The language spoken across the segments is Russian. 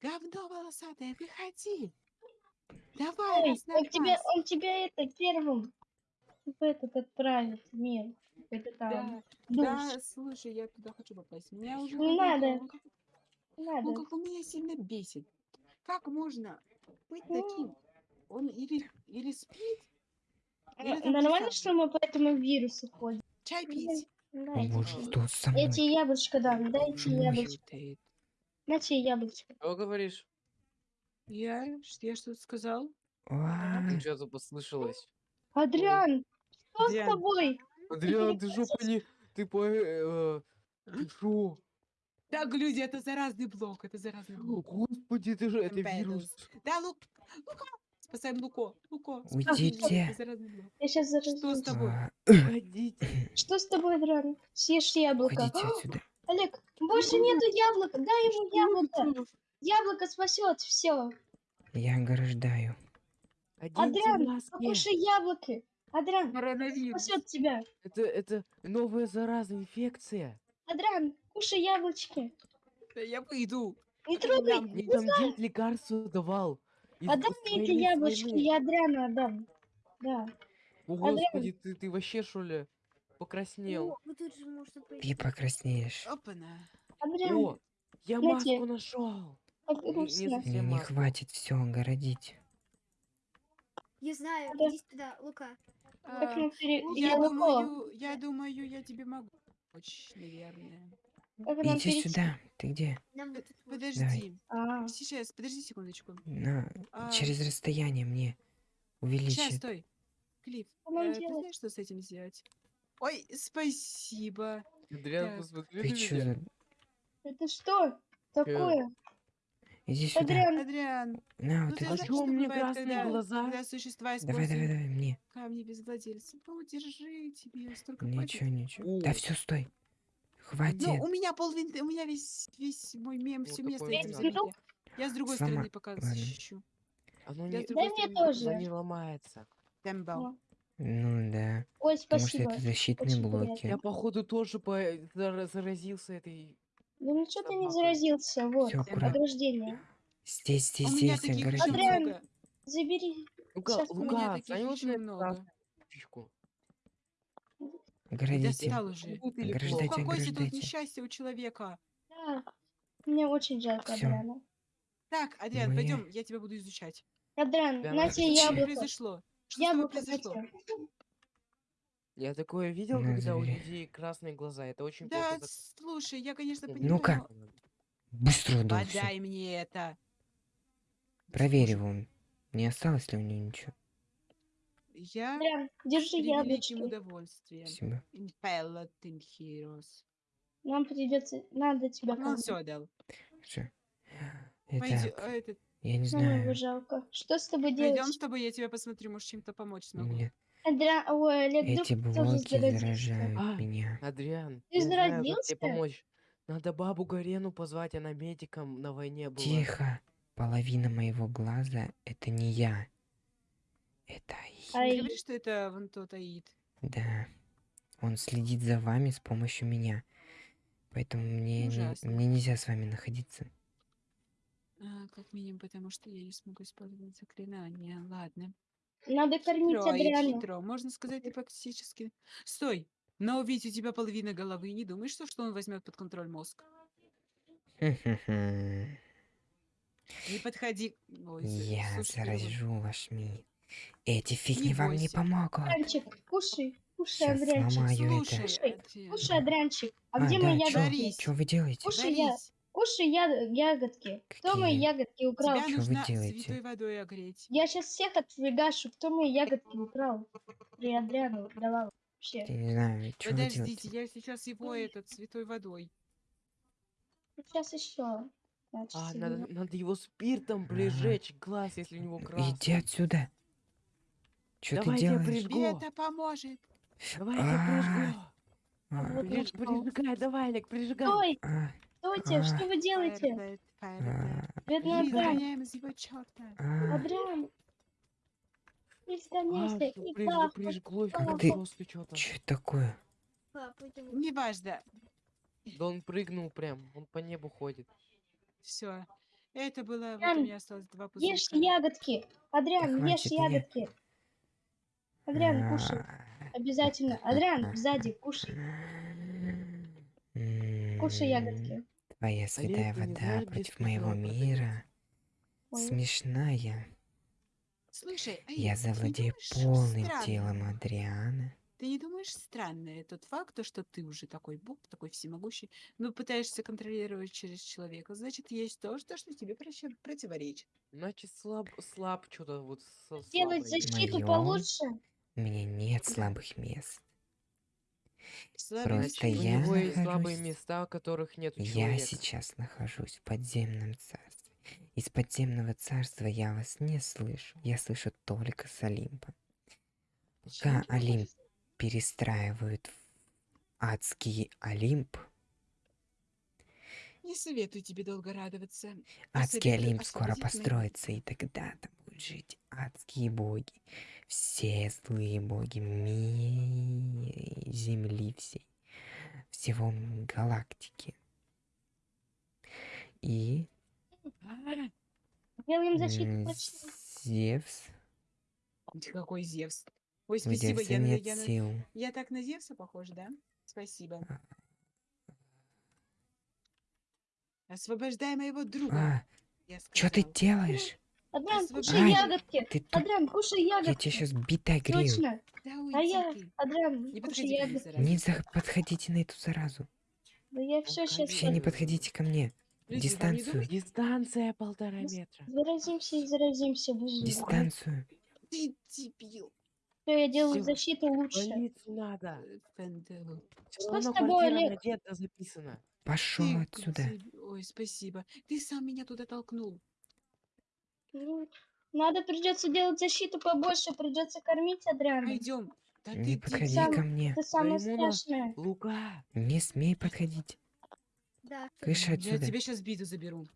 Говно волосатое, выходи. Давай, на он тебя, он тебя это первым в этот отправит в мир. Это там. Да, да, слушай, я туда хочу попасть. Меня уже Не надо. он как- Не Он Надо. как-то меня сильно бесит. Как можно быть Ну. таким? Он или, или спит, А, или Нормально, что мы по этому вирусу ходим? чай пить. О Дайте. боже, что со мной? Я тебе яблочко дам, дайте яблочко. На тебе яблочко. Что говоришь? Я, я что-то сказал? Ну, что-то послышалось. Адриан, что с тобой? Адриан, ты жопа не... Ты по... э, Ты шо? Так, люди, это заразный блок, это заразный блок. Господи, ты же... Это вирус. Да, Лук, Лука, спасаем Луко, Луко. Уйдите. заразный. Я сейчас Что заразусь. с тобой? а, Ходите. Что с тобой, Адриан? Съешь яблоко. Уходите отсюда. Олег, больше нету яблока. Дай ему яблоко. Яблоко спасет все. Я ограждаю. Адриан, покушай яблоко. Адриан, Коронавирус. спасет тебя. Это, это новая заразная инфекция. Адриан, кушай яблочки. Да я выйду. Не трогай. Мне там дед лекарство давал. Из- Отдай с мне эти яблочки, я Адриану отдам. Да. О, Адриан. господи, ты, ты вообще, что ли, покраснел? Ну, О, вот тут же можно Ты покраснеешь. Опана. О, я Я маску нашел. Мне не хватит все огородить. Я знаю, Да. иди сюда, Лука. А, Я яблоко. думаю, я думаю, я тебе могу помочь, наверное. Иди перейти? сюда. Ты где? Нам вот тут вот. Подожди. А, Сейчас, подожди секундочку. На, А, через расстояние мне Сейчас, увеличит. стой. Клифф, э, ты знаешь, что с этим сделать? Ой, спасибо. Адриан, посмотри Ты чё это что такое? Иди сюда. Адриан, Адриан, На, ну ты знаешь, что у меня бывает, красные когда, глаза? когда существа Давай, давай, давай, мне. камни без владельца? Ну, держи, тебе столько Ничего, хватит. ничего. Да О. все, стой. Ну, Хватит. у меня полвинты, у меня весь, весь мой мем, Вот все место этим да. Я с другой Слома- стороны пока защищу. Оно не, Дай мне тоже. оно не ломается. Тембал. Ну, Ну да. Ой, Потому что спасибо. это защитные Очень приятно. блоки. Я, походу, тоже по... зара- заразился этой... Да ничего ты не заразился, вот, Всё, ограждение. Здесь, здесь, здесь еще ограждение. Адриан. Забери. Лука, Сейчас у меня Лука, на эту много. Оградите. Ограждайте? Успокойся, тут ограждайте. несчастье у человека. Да. Мне очень жалко Всё. Адриана. Так, Адриан, Мы- пойдем, я тебя буду изучать. Адриан, Да, на тебе Что яблоко. произошло? Что тобой Яблоко произошло? Я такое видел, На, когда у забери. людей красные глаза. Это очень Да, плохо. слушай, я, конечно, понимаю, Ну-ка. Быстро удал всё. подай мне это. Проверь его. Не осталось ли у него ничего? Я держи яблочки. удовольствием. Спасибо. Нам придется, надо тебя Ну, все, дал. Всё. Пойдем, Итак, этот, я не его знаю. жалко. Что с тобой пойдем делать? с тобой, я тебя посмотрю, может, чем-то помочь смогу. Нет, Адриан, ой, Олег, эти вдруг тоже блоки заразился. заражают А. меня. Адриан, Ты я знаю, как заразился? тебе помочь. Надо бабу Гарену позвать, она медиком на войне была. Тихо. Половина моего глаза — это не я. Это Аид. Ай. Не говори, что это вон тот Аид. Да. Он следит за вами с помощью меня. Поэтому мне, не- Ужасно. мне нельзя с вами находиться. А, как минимум, потому что я не смогу использовать заклинание. Ладно. Надо кормить Хитро, Адриана. хитро. Можно сказать, ты практически... Стой! Но ведь у тебя половина головы. Не думаешь, что, что он возьмет под контроль мозг? Не подходи. Ой, Я слушай, заражу ваш мир. Эти фигни Не вам не бойся. помогут. Адрианчик, кушай, кушай, Сейчас Адрианчик. сломаю Слушай, это. Слушай, Адриан, Кушай, Адрианчик. А, А, где да, мои чё? ягодки? Что вы делаете? Кушай, я, Борис, кушай я, ягодки. Кто мои Какие? ягодки украл? тебя вы нужно делаете? святой водой огреть. Я сейчас всех отфигашу. Кто мои ягодки украл? При Адриану давал. Вообще. Я не знаю, что вы Подождите, я сейчас его этот святой водой. Сейчас еще. Значит, А, надо, надо его спиртом прижечь глаз, если у него красный. Иди отсюда. Что ты Давай я делаешь? прижгу. Это поможет. Давай я А. прижгу. А. Прижигай, давай, Олег, прижигай. Стой, а, стойте, А. что вы делаете? А, Бедный из его черта. а. А, сгоняйся. всё, И как ты-. Чё это такое? Неважно. Да он прыгнул прям, он по небу ходит. Все. Это было... Вот у меня осталось два Ешь пузырька. ягодки. Адриан, ешь ягодки. Адриан, кушай. А, Обязательно. Адриан, сзади, кушай. Кушай ягодки. Твоя святая вода против моего мира смешная. Слушай, а Я завладею полным странно? телом Адриана. Ты не думаешь странно тот факт, то, что ты уже такой бог, такой всемогущий, но пытаешься контролировать через человека, значит, есть то, что, что тебе противоречит. Значит, слаб, слаб что-то вот со Делать слабой. защиту Моё? получше. У меня нет слабых мест. Просто У я него есть слабые нахожусь- места, которых нет у Я сейчас нахожусь в подземном царстве. Из подземного царства я вас не слышу. Я слышу только с Олимпа. Пока Олимп перестраивают в адский Олимп, Не советую тебе долго радоваться. адский Олимп скоро построится, и тогда там будут жить адские боги. Все злые боги ми- Земли всей, всего галактики. И Делаем защиту. Зевс какой Зевс. Ой, спасибо, я, нет я, сил. я так на Зевса похож, да? Спасибо. А. Освобождай моего друга. А, я что ты делаешь? Адриан, кушай Ай, ягодки. Ты тут, Адриан, кушай я ягодки. тебя сейчас битой грею. Точно. Да А я. Адриан, Не кушай ягодки. Не за- подходите на эту заразу. Да я все сейчас Вообще не подходите ко мне. Люди, Дистанцию. Дистанция полтора метра. заразимся и заразимся. выживем. Дистанцию. Ты дебил. Всё, я делаю Всё. защиту лучше. Полицию надо. Что с тобой, Олег? надета записана. Пошел Ты отсюда. Ой, спасибо. Ты сам меня туда толкнул. Ну, Надо придется делать защиту побольше, придется кормить Адриана. Пойдем. Да Не ты подходи сам- ко мне. Это самое страшное. Лука. Не смей подходить. Да, что- Кыш Я отсюда. тебе сейчас биту заберу.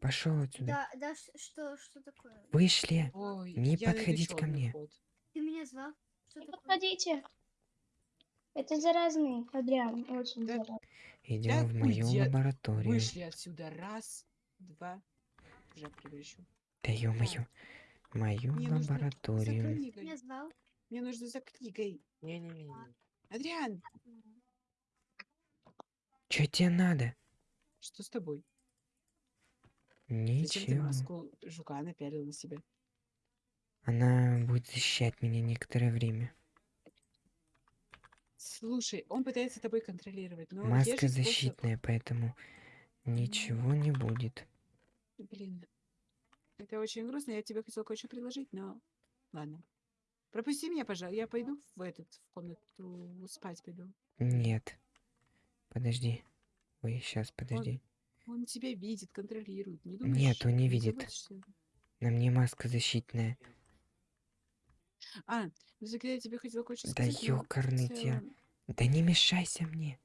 Пошел отсюда. да, да, что, что такое? Вышли. Ой, Не подходить ко мне. ход. Ты меня звал? Что Не такое? подходите. Это заразный, Адриан, очень Да заразный. Идем в мою уйди лабораторию. Вышли отсюда. Раз, два. Уже превращу. Да ё-моё. Мою Мне нужно за лабораторию. Книгой. Мне нужно за книгой. Не-не-не. Адриан, Чё тебе надо? что с тобой? Зачем ты Ничего. маску жука напялил на себя? Она будет защищать меня некоторое время. Слушай, он пытается тобой контролировать, но Маска же способ- защитная, поэтому ничего не будет. Блин, это очень грустно. Я тебе хотела кое-что предложить, но ладно. Пропусти меня, пожалуйста. Я пойду в этот в комнату спать пойду. Нет. Подожди. Ой, сейчас, подожди. Он тебя видит, контролирует. Не думаешь, Нет, он не видит. заботишься? На мне маска защитная. А, ну тогда я тебе хотела кое-что Да сказать. но в ёкарный тебя. целом- Да не мешайся мне.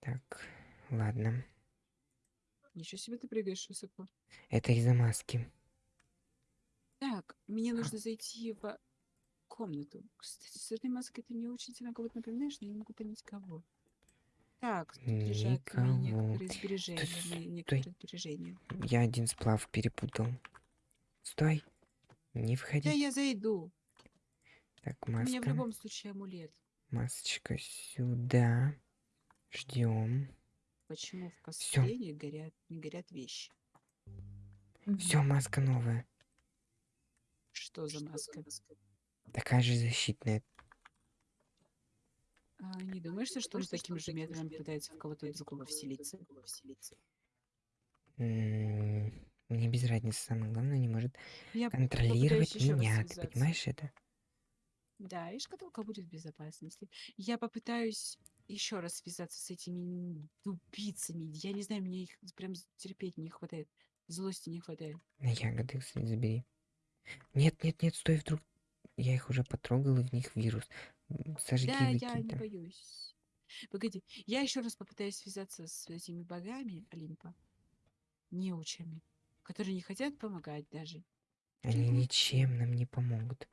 Так, ладно. Ничего себе ты прыгаешь высоко. Это из-за маски. Так, мне нужно зайти в комнату. Кстати, с этой маской ты мне очень сильно кого-то напоминаешь, но я не могу понять кого. Так, тут лежат некоторые сбережения. стой. некоторые сбережения. Я один сплав перепутал. Стой. Не Да входи. я зайду. Так, У меня в маска. любом случае амулет. Масочка сюда. Ждем. Почему в косплее горят, не горят вещи? Все, маска новая. Что за маска? Такая же защитная. А, не думаешь, что он таким же методом пытается в кого-то другого вселиться? Мне без разницы, самое главное, не может Я контролировать меня. Ты понимаешь это? Да, и шкатулка будет в безопасности. Я попытаюсь еще раз связаться с этими тупицами. Я не знаю, мне их прям терпеть не хватает. Злости не хватает. На ягоды, кстати, забери. Нет, нет, нет, стой, вдруг. Я их уже потрогал, и в них вирус. Сожги, Да, я не выкинь. боюсь. Погоди, я еще раз попытаюсь связаться с этими богами Олимпа, неучами, которые не хотят помогать даже. Они ничем нам не помогут.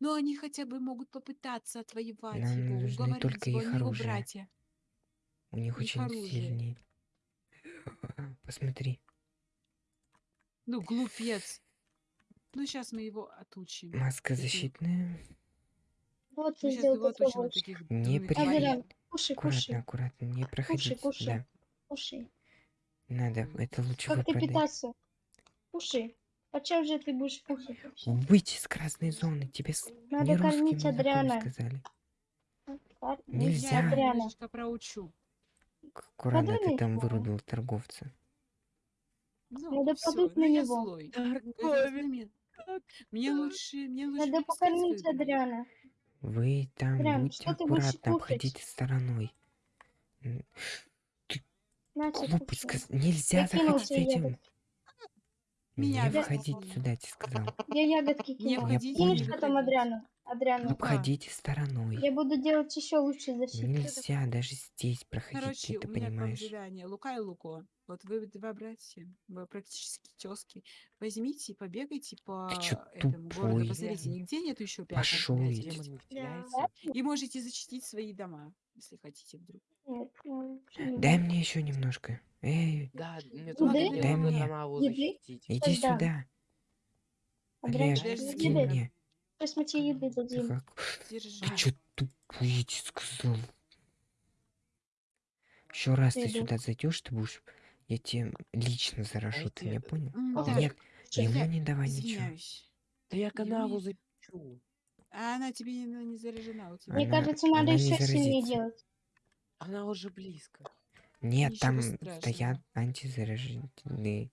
Но они хотя бы могут попытаться отвоевать Нам его, нужны уговорить только его, их его оружие. братья. У них Их очень оружие. сильные. Посмотри. Ну, глупец. Ну, сейчас мы его отучим. Маска защитная. Вот Мы сейчас его сделал отучим такого. от таких Не дурных при- тварей. Адриан, кушай, Аккуратно, кушай, аккуратно. Не проходить. кушай. Да. кушай. Надо. Это лучше Как ты питаться? Кушай. Почем же ты будешь кушать? Выйти из красной зоны. Тебе. Надо не кормить Адриана. сказали. Нельзя. Я Адриана. немножечко проучу. Аккуратно ты Подумай, там да. вырубил торговца. Ну, Надо всё, подуть на я него. злой. Мне лучше, мне лучше Надо покормить. Адриана. Вы там Прям, будьте ты аккуратно, обходите стороной. Сказ... Нельзя Я заходить этим. ягодки. Меня Не да. входить сюда, тебе сказал. Я ягодки Не кинул. входите, Кинешь не потом. Адриану. Адриану. Ну, Обходите стороной. Я буду делать еще лучше защиту. Нельзя даже здесь проходить, Короче, ты у меня понимаешь. задание. Лука и Луко. Вот вы два братья, вы практически тески. Возьмите и побегайте по Ты чё этому городу. тупой? Посмотрите, нигде нету еще не Да. теряется. И можете защитить свои дома, если хотите вдруг. Нет, не Дай мне еще немножко. Эй, Да, мне Еды? Дай мне. Еды? иди сюда. Олег, скинь еды. мне. Сейчас мы тебе еды Ты дадим. как- Держи. Ты я тебе сказал. Еще раз ты Иду. сюда зайдешь, ты будешь... Я тебе лично заражу, ты меня понял? М, да, Нет, Чё, ему я не давай ничего. извиняюсь. Да я канаву защищу. А она тебе не, не заряжена. У тебя. Мне Она- кажется, надо еще сильнее делать. Она уже близко. Нет, Ничего там страшного. стоят антизаражительные.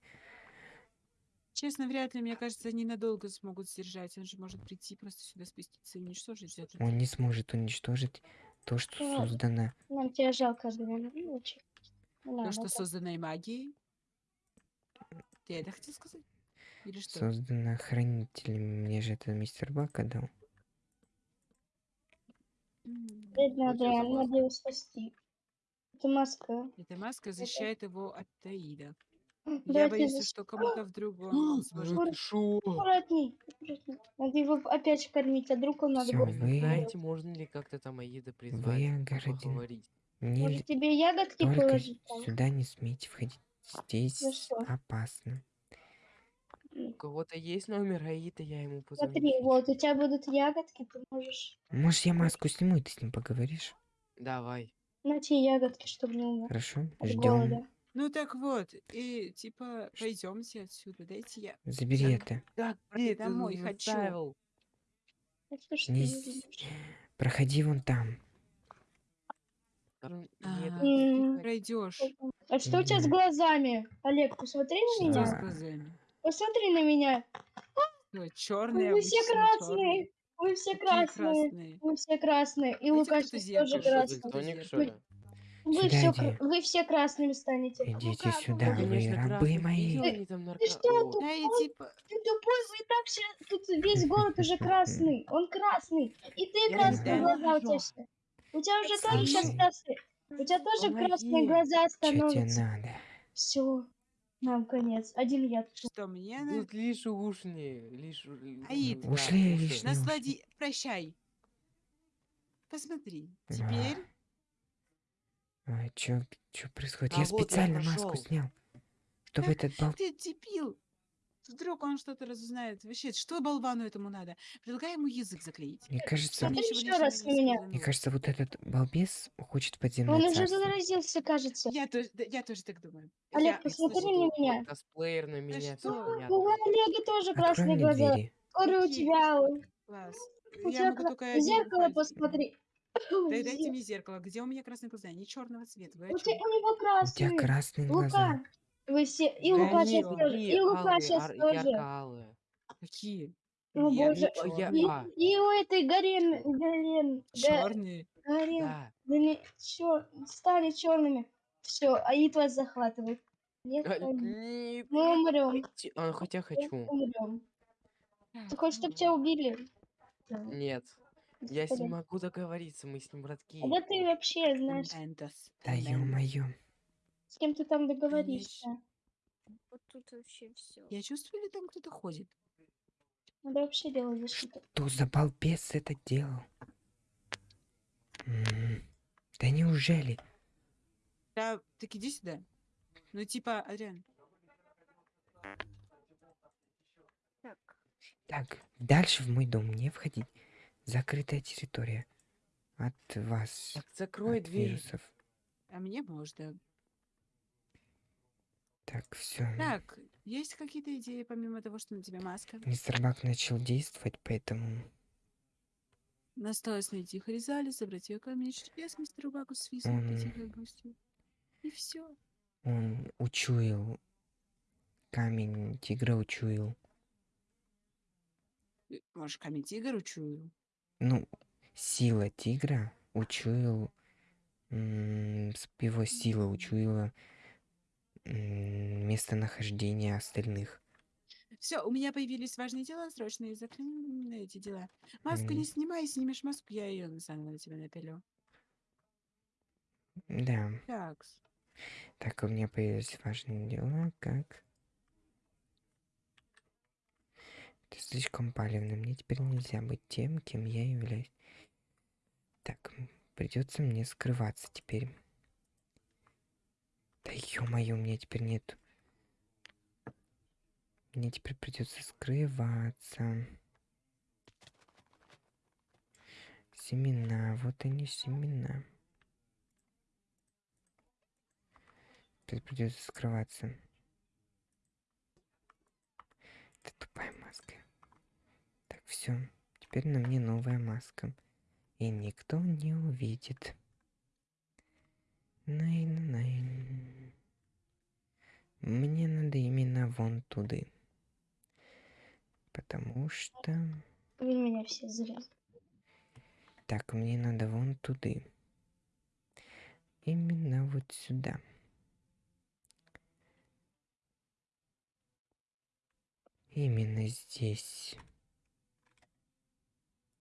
Честно, вряд ли, мне кажется, они надолго смогут сдержать. Он же может прийти просто сюда спуститься и уничтожить это. Он не сможет уничтожить то, что Ладно. создано. Нам тебя жалко. Ну. Не То, надо что так. созданной магией. Ты это хотел сказать? Или что? Создано хранителем. Мне же это мистер Бака дал. Согласен. надо его спасти. Это маска. Эта маска защищает его от Таида. Я боюсь, что кому-то вдруг он сможет... Аккуратней, аккуратней. Надо его опять кормить, а друг он надо Всё, вы- Знаете, можно ли как-то там Аида призвать? Вы поговорить? Не Может тебе ягодки только положить там? сюда не смейте входить. Здесь Ну опасно. У кого-то есть номер Аида, я ему позвоню. Смотри, вот у тебя будут ягодки, ты можешь... Может, я маску сниму, и ты с ним поговоришь? Давай. На те ягодки, чтобы не умер Хорошо? от Ждем. голода. Ну так вот, и типа пойдемте отсюда, дайте я. Забери Так. это. Так, блин, ты домой хочу. заставил. Ты Не? Проходи вон там. А, пройдешь. А что у тебя с глазами? Олег, посмотри на меня. Посмотри на меня. Черные, Вы все красные. Вы все красные. красные. Вы все красные. И Лукаш кто-то тоже красный. Что Вы- все, вы все красными станете. Идите Лука, сюда, ну, вы Конечно, рабы мои. там нарко- что тут? Да типа... Ты тупой, вы и так все, тут весь город уже красный. Он красный. И ты Я красные не глаза у тебя все. У тебя уже тоже сейчас красные. У тебя тоже Помоги. красные глаза Что тебе становятся. надо? Все. Нам конец. Один я. Что мне на... Тут лишь ушни, лишь... Аид. да, Ушли лишние. Наслади... Прощай. Посмотри. А. Теперь... Ой, чё, чё происходит? А я вот я специально маску прошёл. снял. Чтобы этот бал... Ты дебил. Вдруг он что-то разузнает. Вообще, что болвану этому надо? Предлагай ему язык заклеить. Мне кажется, Смотри лишнего раз не на меня. мне кажется, вот этот балбес хочет подземное Он уже царство. заразился, кажется. Я тоже, да, я тоже так думаю. Олег, Я посмотри на меня. Косплеер на меня, что? У. Олега тоже Открой красные мне глаза. двери. Скоро у тебя. Класс. У Я тебя могу кра- только в зеркало посмотри. Да дайте мне зеркало. Где у меня красные глаза? Они черного цвета. Вы о У, тебя, у него У тебя красные. красные глаза. Лука. Вы все. И Да Лука сейчас вот тоже. И Лука сейчас ар- тоже. Какие? О, Нет, боже. Я- И, а. и у этой Гарен. Гарен. Га- Черные. Гарен. Да. Да не, стали черными. Все, Аид вас захватывает. Нет, А, Аид. нет, мы умрем. а, Хотя хочу. Умрем. Ты хочешь, чтобы ну, тебя убили? Нет. Я с ним могу договориться, мы с ним братки. А да ты вообще знаешь, Да ё-моё. С кем ты там договоришься. Вот тут вообще все. Я чувствую, ли там кто-то ходит. Надо вообще делать защиту. Кто за балбес это делал? М, Да неужели? Да, так иди сюда. Ну, типа, Адриан, Так. Так, дальше в мой дом не входить. Закрытая территория. От вас. Так закрой от дверь. вирусов. а мне можно. Так, все. Так, есть какие-то идеи, помимо того, что на тебе маска? Мистер Бак начал действовать, поэтому Осталось найти Харизали, собрать ее камень, чудес мистеру Баку с визом, Он- гостю. И все. он учуял камень тигра учуял. Может, камень тигр учую? Ну, сила тигра учуял его сила учуяла м, местонахождение остальных. Все, у меня появились важные дела, срочные закрыли эти дела. Маску не снимай, снимешь маску, я ее на тебя напилю. Да. Так, Так, у меня появились важные дела, как... Ты слишком палевный. Мне теперь нельзя быть тем, кем я являюсь. Так, придется мне скрываться теперь. Да ё-моё, у меня теперь нет. Мне теперь придется скрываться. Семена, вот они семена. Теперь придется скрываться. Это тупая маска. Так, все. Теперь на мне новая маска. И никто не увидит. Найн-найн. Мне надо именно вон туды. Потому что... Вы меня все зря. Так, мне надо вон туды. Именно вот сюда. Именно здесь.